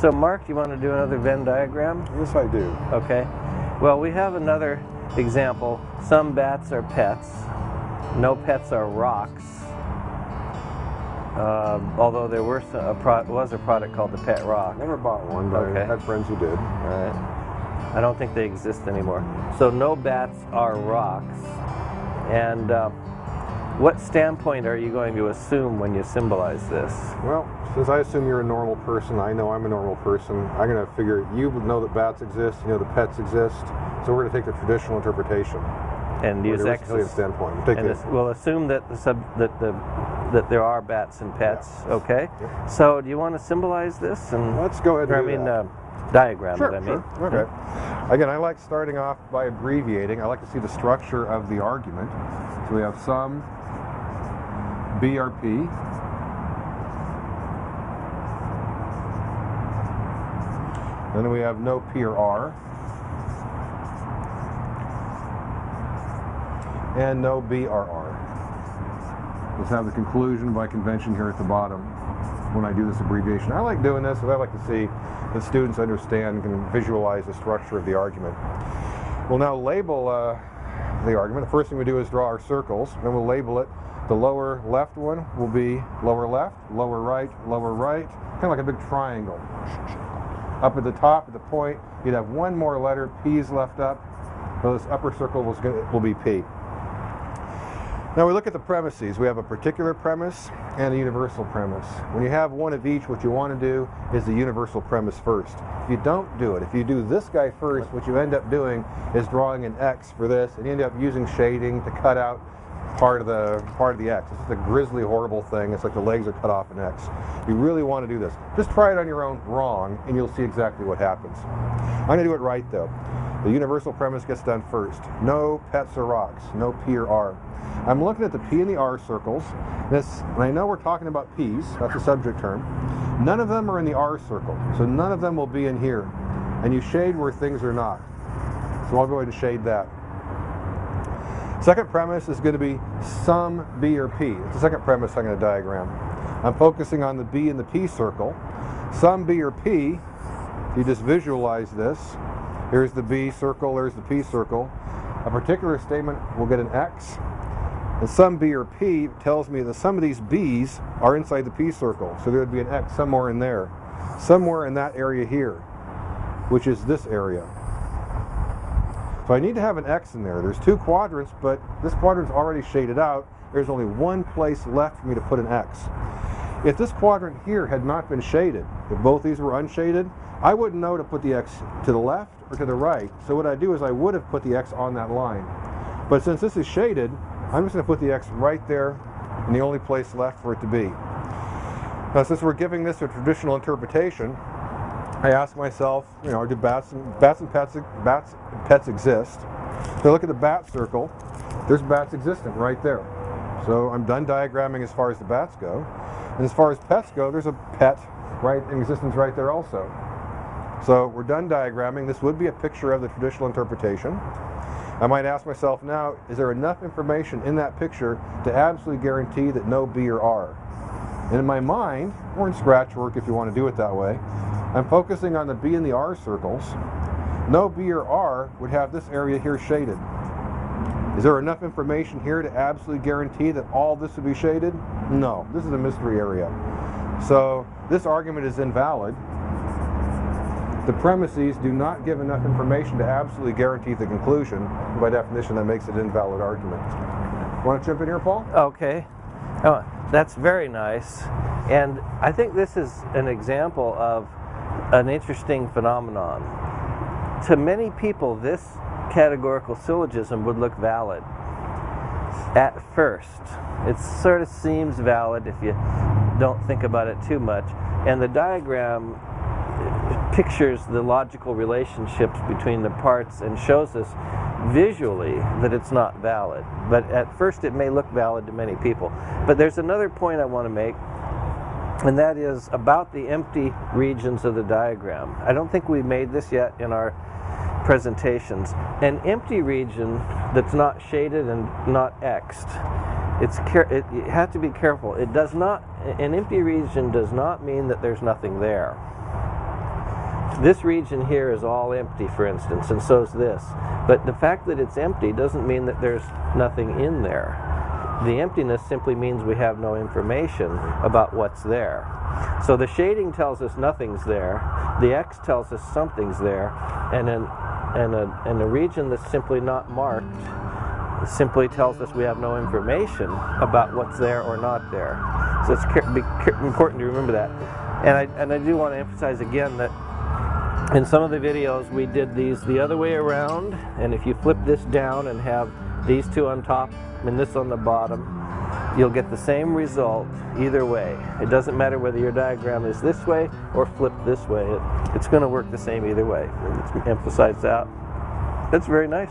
So Mark, you want to do another Venn diagram? Yes, I do. Okay. Well, we have another example. Some bats are pets. No pets are rocks. Uh, although there were some, a pro was a product called the Pet Rock. Never bought one, but Okay. I had friends who did. All right. I don't think they exist anymore. So no bats are rocks. And uh, what standpoint are you going to assume when you symbolize this? Well, since I assume you're a normal person, I know I'm a normal person. I'm going to figure you know that bats exist, you know that pets exist, so we're going to take the traditional interpretation. And use the Aristotelian standpoint. We'll And the- we'll assume that the sub that the that there are bats and pets. Okay. Yep. So do you want to symbolize this and Let's go ahead and or, I mean that. uh, diagram Sure, it, I mean. sure. Okay. Again, I like starting off by abbreviating. I like to see the structure of the argument. So we have some BRP. Then we have no P or R. And no BRR. Let's have the conclusion by convention here at the bottom when I do this abbreviation. I like doing this, but I like to see the students understand and can visualize the structure of the argument. We'll now label uh, the argument. The first thing we do is draw our circles, then we'll label it. The lower left one will be lower left, lower right, lower right, kind of like a big triangle. Up at the top, at the point, you'd have one more letter, P's left up. So this upper circle gonna, will be P. Now we look at the premises. We have a particular premise and a universal premise. When you have one of each, what you want to do is the universal premise first. If you don't do it, if you do this guy first, what you end up doing is drawing an X for this, and you end up using shading to cut out part of the part of the X. It's just a grisly, horrible thing. It's like the legs are cut off an X. You really want to do this. Just try it on your own wrong, and you'll see exactly what happens. I'm going to do it right though. The universal premise gets done first. No pets or rocks. No P or R. I'm looking at the P and the R circles. This, and I know we're talking about P's. That's a subject term. None of them are in the R circle, so none of them will be in here. And you shade where things are not. So I'll go ahead and shade that. Second premise is going to be some B or P. It's the second premise I'm going to diagram. I'm focusing on the B and the P circle. Some B or P, if you just visualize this, here's the B circle, there's the P circle. A particular statement will get an X. And some B or P tells me that some of these B's are inside the P circle. So there would be an X somewhere in there. Somewhere in that area here, which is this area. So I need to have an X in there. There's two quadrants, but this quadrant's already shaded out. There's only one place left for me to put an X. If this quadrant here had not been shaded, if both these were unshaded, I wouldn't know to put the X to the left or to the right. So what I do is I would have put the X on that line. But since this is shaded, I'm just going to put the X right there and the only place left for it to be. Now since we're giving this a traditional interpretation, I ask myself, you know, do bats and bats and pets bats pets exist? So I look at the bat circle. There's bats existent right there. So I'm done diagramming as far as the bats go. And as far as pets go, there's a pet right in existence right there also. So we're done diagramming. This would be a picture of the traditional interpretation. I might ask myself now, is there enough information in that picture to absolutely guarantee that no B or R? And in my mind, or in scratch work if you want to do it that way, I'm focusing on the B and the R circles. No B or R would have this area here shaded. Is there enough information here to absolutely guarantee that all this would be shaded? No, this is a mystery area. So this argument is invalid. The premises do not give enough information to absolutely guarantee the conclusion. By definition, that makes it an invalid argument. Want to jump in here, Paul? Okay. Oh, that's very nice. And I think this is an example of an interesting phenomenon. To many people, this categorical syllogism would look valid at first. It sort of seems valid if you don't think about it too much. And the diagram pictures the logical relationships between the parts and shows us visually that it's not valid. But at first it may look valid to many people. But there's another point I want to make, and that is about the empty regions of the diagram. I don't think we've made this yet in our presentations. An empty region that's not shaded and not xed, it's it, you have to be careful. It does not, an empty region does not mean that there's nothing there. this region here is all empty, for instance, and so is this. But the fact that it's empty doesn't mean that there's nothing in there. The emptiness simply means we have no information about what's there. So the shading tells us nothing's there, the X tells us something's there, and an, and a, and a region that's simply not marked simply tells us we have no information about what's there or not there. So it's important to remember that. And I, and I do want to emphasize again that in some of the videos we did these the other way around and if you flip this down and have these two on top and this on the bottom you'll get the same result either way. It doesn't matter whether your diagram is this way or flipped this way. It, it's going to work the same either way. Let's emphasize that. That's very nice.